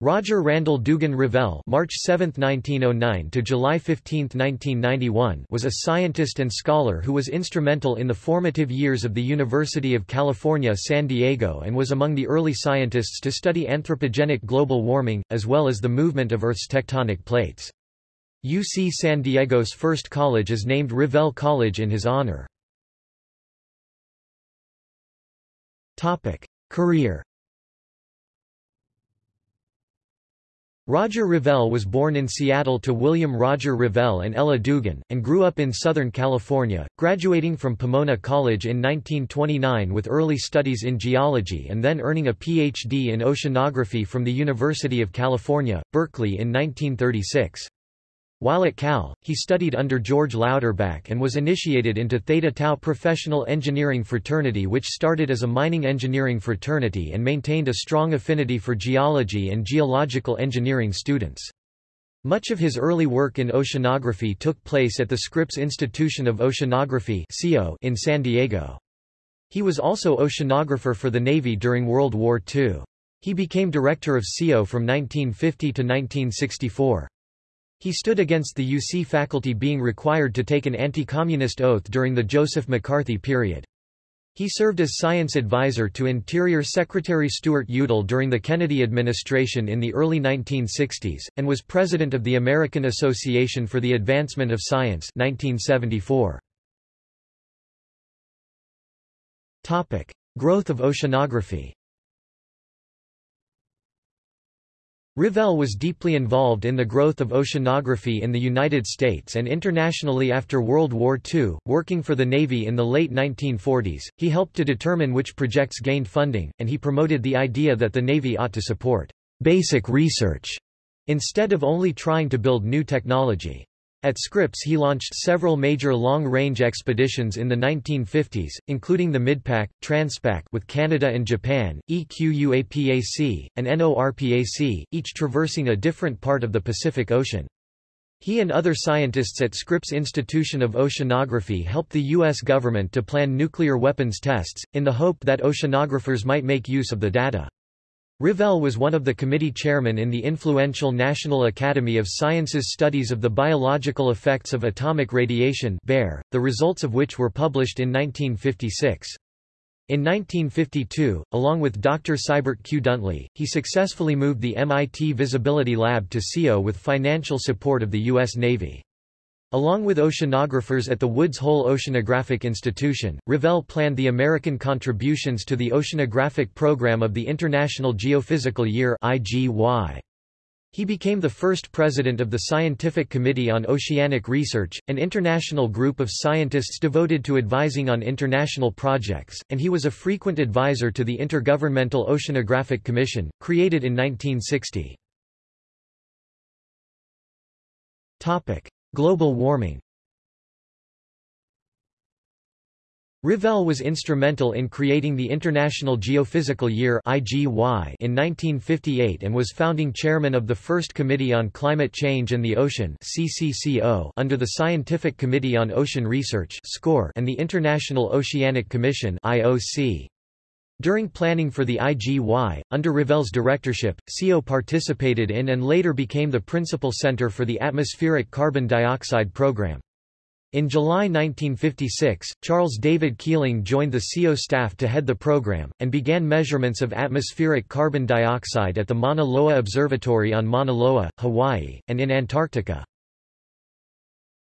Roger Randall Dugan Revelle March 7, 1909 to July 15, 1991 was a scientist and scholar who was instrumental in the formative years of the University of California San Diego and was among the early scientists to study anthropogenic global warming, as well as the movement of Earth's tectonic plates. UC San Diego's first college is named Revelle College in his honor. Career Roger Revelle was born in Seattle to William Roger Revelle and Ella Dugan, and grew up in Southern California, graduating from Pomona College in 1929 with early studies in geology and then earning a Ph.D. in oceanography from the University of California, Berkeley in 1936. While at Cal, he studied under George Louderback and was initiated into Theta Tau professional engineering fraternity which started as a mining engineering fraternity and maintained a strong affinity for geology and geological engineering students. Much of his early work in oceanography took place at the Scripps Institution of Oceanography in San Diego. He was also oceanographer for the Navy during World War II. He became director of SIO from 1950 to 1964. He stood against the UC faculty being required to take an anti-communist oath during the Joseph McCarthy period. He served as science advisor to Interior Secretary Stuart Udall during the Kennedy administration in the early 1960s, and was president of the American Association for the Advancement of Science 1974. Growth of oceanography Revelle was deeply involved in the growth of oceanography in the United States and internationally after World War II. Working for the Navy in the late 1940s, he helped to determine which projects gained funding, and he promoted the idea that the Navy ought to support basic research instead of only trying to build new technology. At Scripps he launched several major long-range expeditions in the 1950s, including the MidPAC, Transpac with Canada and Japan, EQUAPAC, and NORPAC, each traversing a different part of the Pacific Ocean. He and other scientists at Scripps Institution of Oceanography helped the U.S. government to plan nuclear weapons tests, in the hope that oceanographers might make use of the data. Revelle was one of the committee chairmen in the influential National Academy of Sciences studies of the biological effects of atomic radiation the results of which were published in 1956. In 1952, along with Dr. Seibert Q. Duntley, he successfully moved the MIT Visibility Lab to SIO with financial support of the U.S. Navy. Along with oceanographers at the Woods Hole Oceanographic Institution, Revelle planned the American contributions to the oceanographic program of the International Geophysical Year IGY. He became the first president of the Scientific Committee on Oceanic Research, an international group of scientists devoted to advising on international projects, and he was a frequent advisor to the Intergovernmental Oceanographic Commission, created in 1960. Global warming Revelle was instrumental in creating the International Geophysical Year in 1958 and was founding chairman of the First Committee on Climate Change and the Ocean under the Scientific Committee on Ocean Research and the International Oceanic Commission (IOC). During planning for the IGY, under Revelle's directorship, SIO participated in and later became the principal center for the atmospheric carbon dioxide program. In July 1956, Charles David Keeling joined the SIO staff to head the program, and began measurements of atmospheric carbon dioxide at the Mauna Loa Observatory on Mauna Loa, Hawaii, and in Antarctica.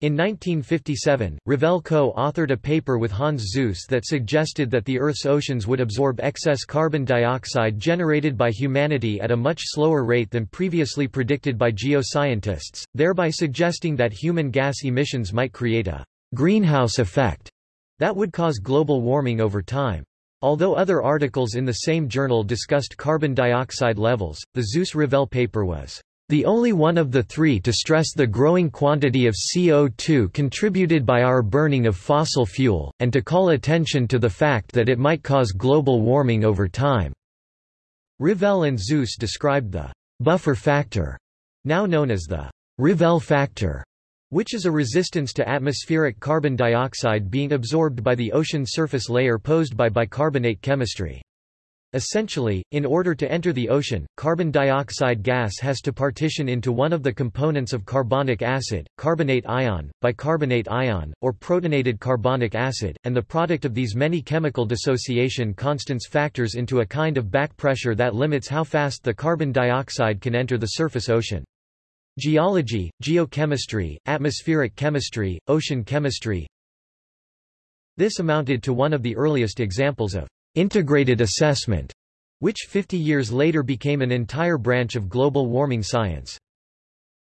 In 1957, Revelle co-authored a paper with Hans Suess that suggested that the Earth's oceans would absorb excess carbon dioxide generated by humanity at a much slower rate than previously predicted by geoscientists, thereby suggesting that human gas emissions might create a greenhouse effect that would cause global warming over time. Although other articles in the same journal discussed carbon dioxide levels, the Suess-Revelle paper was the only one of the three to stress the growing quantity of CO2 contributed by our burning of fossil fuel, and to call attention to the fact that it might cause global warming over time. Revelle and Suess described the buffer factor, now known as the Revelle factor, which is a resistance to atmospheric carbon dioxide being absorbed by the ocean surface layer posed by bicarbonate chemistry. Essentially, in order to enter the ocean, carbon dioxide gas has to partition into one of the components of carbonic acid, carbonate ion, bicarbonate ion, or protonated carbonic acid, and the product of these many chemical dissociation constants factors into a kind of back pressure that limits how fast the carbon dioxide can enter the surface ocean. Geology, geochemistry, atmospheric chemistry, ocean chemistry This amounted to one of the earliest examples of integrated assessment, which 50 years later became an entire branch of global warming science.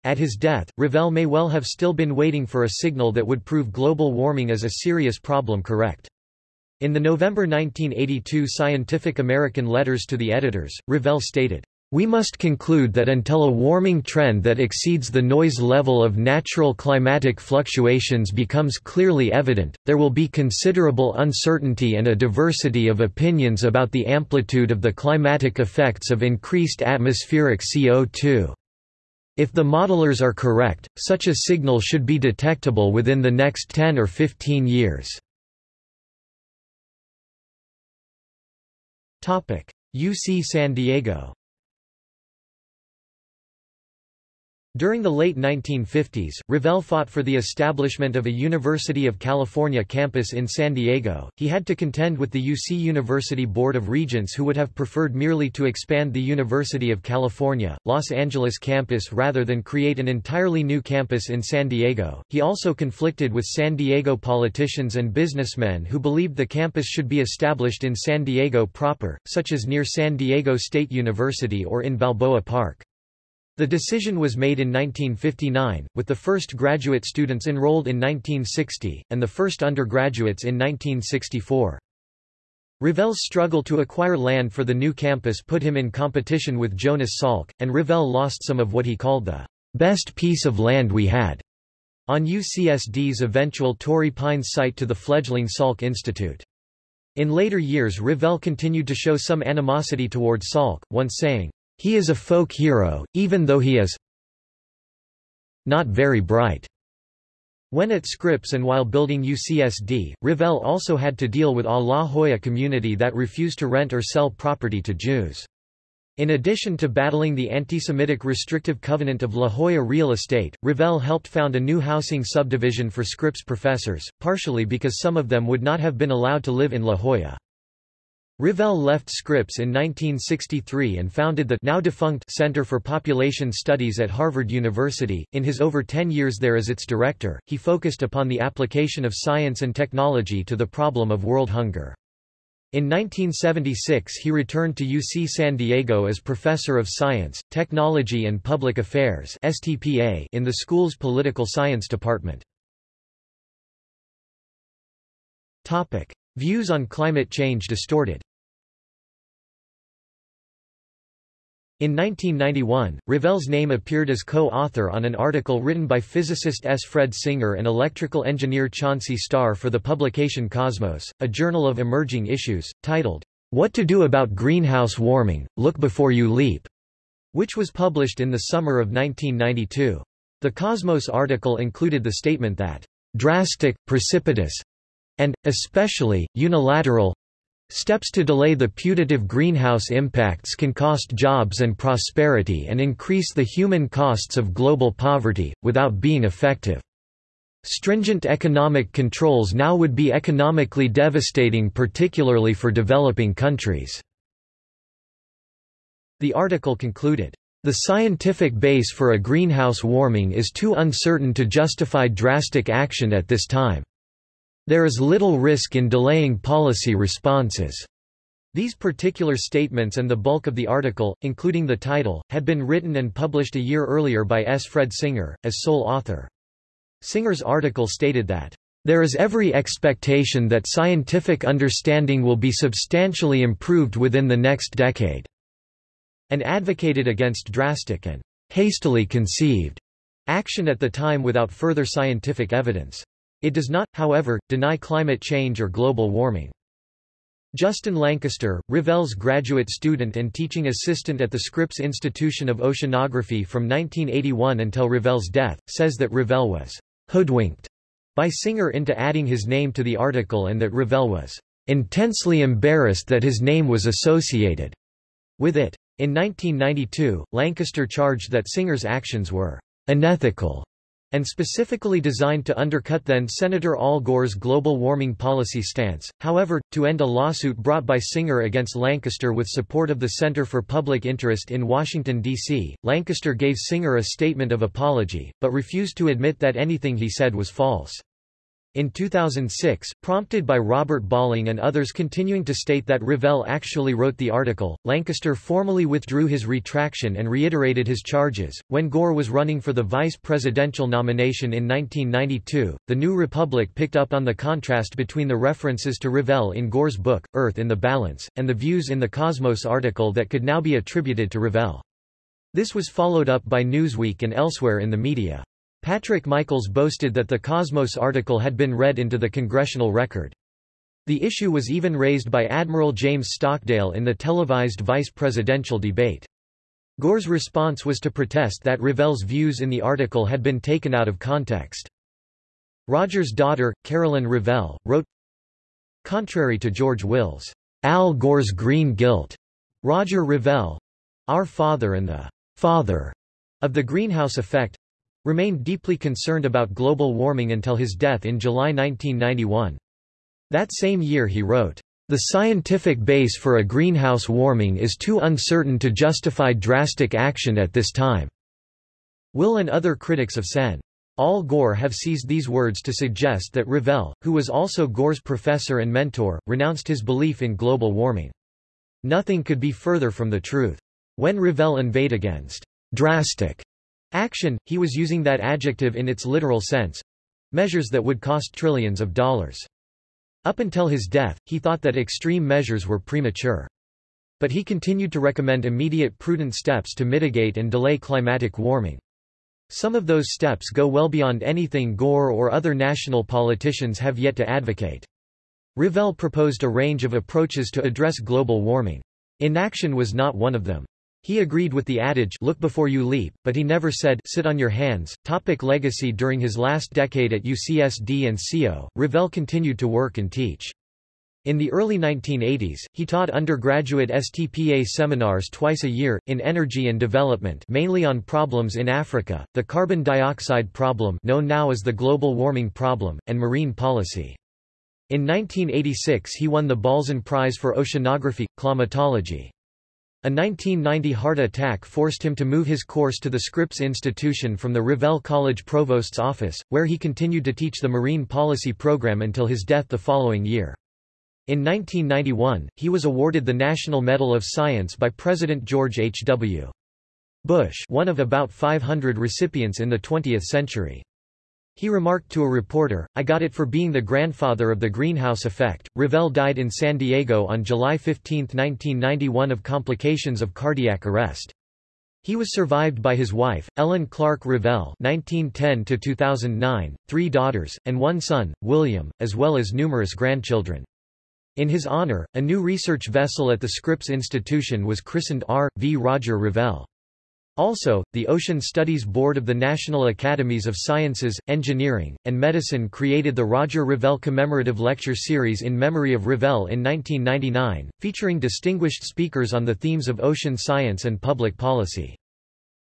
At his death, Revelle may well have still been waiting for a signal that would prove global warming as a serious problem correct. In the November 1982 Scientific American Letters to the Editors, Revelle stated, we must conclude that until a warming trend that exceeds the noise level of natural climatic fluctuations becomes clearly evident, there will be considerable uncertainty and a diversity of opinions about the amplitude of the climatic effects of increased atmospheric CO2. If the modelers are correct, such a signal should be detectable within the next 10 or 15 years. UC San Diego During the late 1950s, Revelle fought for the establishment of a University of California campus in San Diego. He had to contend with the UC University Board of Regents who would have preferred merely to expand the University of California, Los Angeles campus rather than create an entirely new campus in San Diego. He also conflicted with San Diego politicians and businessmen who believed the campus should be established in San Diego proper, such as near San Diego State University or in Balboa Park. The decision was made in 1959, with the first graduate students enrolled in 1960, and the first undergraduates in 1964. Revelle's struggle to acquire land for the new campus put him in competition with Jonas Salk, and Revelle lost some of what he called the best piece of land we had on UCSD's eventual Torrey Pines site to the fledgling Salk Institute. In later years Revelle continued to show some animosity toward Salk, once saying, he is a folk hero, even though he is not very bright. When at Scripps and while building UCSD, Revelle also had to deal with a La Jolla community that refused to rent or sell property to Jews. In addition to battling the anti-Semitic restrictive covenant of La Jolla real estate, Revelle helped found a new housing subdivision for Scripps professors, partially because some of them would not have been allowed to live in La Jolla. Revelle left Scripps in 1963 and founded the now defunct Center for Population Studies at Harvard University. In his over 10 years there as its director, he focused upon the application of science and technology to the problem of world hunger. In 1976 he returned to UC San Diego as Professor of Science, Technology and Public Affairs STPA in the school's Political Science Department. Views on climate change distorted In 1991, Revelle's name appeared as co-author on an article written by physicist S. Fred Singer and electrical engineer Chauncey Starr for the publication Cosmos, a journal of emerging issues, titled, What to Do About Greenhouse Warming, Look Before You Leap, which was published in the summer of 1992. The Cosmos article included the statement that, drastic, precipitous, and, especially, unilateral, Steps to delay the putative greenhouse impacts can cost jobs and prosperity and increase the human costs of global poverty, without being effective. Stringent economic controls now would be economically devastating particularly for developing countries." The article concluded, "...the scientific base for a greenhouse warming is too uncertain to justify drastic action at this time." There is little risk in delaying policy responses. These particular statements and the bulk of the article, including the title, had been written and published a year earlier by S. Fred Singer, as sole author. Singer's article stated that, "...there is every expectation that scientific understanding will be substantially improved within the next decade," and advocated against drastic and hastily conceived action at the time without further scientific evidence. It does not, however, deny climate change or global warming. Justin Lancaster, Revelle's graduate student and teaching assistant at the Scripps Institution of Oceanography from 1981 until Revelle's death, says that Revelle was hoodwinked by Singer into adding his name to the article and that Revelle was intensely embarrassed that his name was associated with it. In 1992, Lancaster charged that Singer's actions were unethical and specifically designed to undercut then-Senator Al Gore's global warming policy stance. However, to end a lawsuit brought by Singer against Lancaster with support of the Center for Public Interest in Washington, D.C., Lancaster gave Singer a statement of apology, but refused to admit that anything he said was false. In 2006, prompted by Robert Balling and others continuing to state that Revelle actually wrote the article, Lancaster formally withdrew his retraction and reiterated his charges. When Gore was running for the vice presidential nomination in 1992, The New Republic picked up on the contrast between the references to Revelle in Gore's book, Earth in the Balance, and the views in the Cosmos article that could now be attributed to Revelle. This was followed up by Newsweek and elsewhere in the media. Patrick Michaels boasted that the Cosmos article had been read into the congressional record. The issue was even raised by Admiral James Stockdale in the televised vice presidential debate. Gore's response was to protest that Revelle's views in the article had been taken out of context. Roger's daughter, Carolyn Revelle, wrote, Contrary to George Will's Al Gore's green guilt, Roger Revelle, our father and the father of the greenhouse effect, remained deeply concerned about global warming until his death in July 1991. That same year he wrote, "...the scientific base for a greenhouse warming is too uncertain to justify drastic action at this time." Will and other critics of Sen. Al Gore have seized these words to suggest that Revelle, who was also Gore's professor and mentor, renounced his belief in global warming. Nothing could be further from the truth. When Revelle inveighed against drastic Action, he was using that adjective in its literal sense measures that would cost trillions of dollars. Up until his death, he thought that extreme measures were premature. But he continued to recommend immediate prudent steps to mitigate and delay climatic warming. Some of those steps go well beyond anything Gore or other national politicians have yet to advocate. Revelle proposed a range of approaches to address global warming. Inaction was not one of them. He agreed with the adage look before you leap, but he never said sit on your hands. Topic legacy During his last decade at UCSD and SIO, Revelle continued to work and teach. In the early 1980s, he taught undergraduate STPA seminars twice a year, in energy and development mainly on problems in Africa, the carbon dioxide problem known now as the global warming problem, and marine policy. In 1986 he won the Balzan Prize for Oceanography, Climatology. A 1990 heart attack forced him to move his course to the Scripps Institution from the Revelle College Provost's office, where he continued to teach the marine policy program until his death the following year. In 1991, he was awarded the National Medal of Science by President George H. W. Bush one of about 500 recipients in the 20th century. He remarked to a reporter, I got it for being the grandfather of the greenhouse effect. Revelle died in San Diego on July 15, 1991 of complications of cardiac arrest. He was survived by his wife, Ellen Clark Revelle (1910–2009), three daughters, and one son, William, as well as numerous grandchildren. In his honor, a new research vessel at the Scripps Institution was christened R. V. Roger Revelle. Also, the Ocean Studies Board of the National Academies of Sciences, Engineering, and Medicine created the Roger Revelle Commemorative Lecture Series in memory of Revelle in 1999, featuring distinguished speakers on the themes of ocean science and public policy.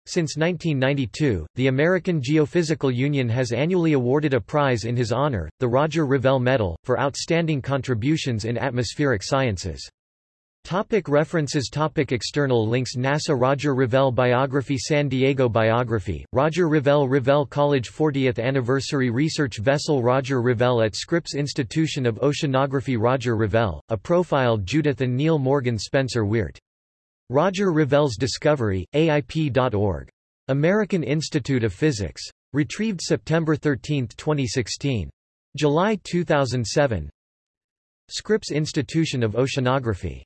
Since 1992, the American Geophysical Union has annually awarded a prize in his honor, the Roger Revelle Medal, for outstanding contributions in atmospheric sciences. Topic references Topic External links NASA Roger Revelle Biography San Diego Biography, Roger Revelle Revelle College 40th Anniversary Research Vessel Roger Revelle at Scripps Institution of Oceanography Roger Revelle, a profile Judith and Neil Morgan Spencer Weart. Roger Revelle's Discovery, AIP.org. American Institute of Physics. Retrieved September 13, 2016. July 2007 Scripps Institution of Oceanography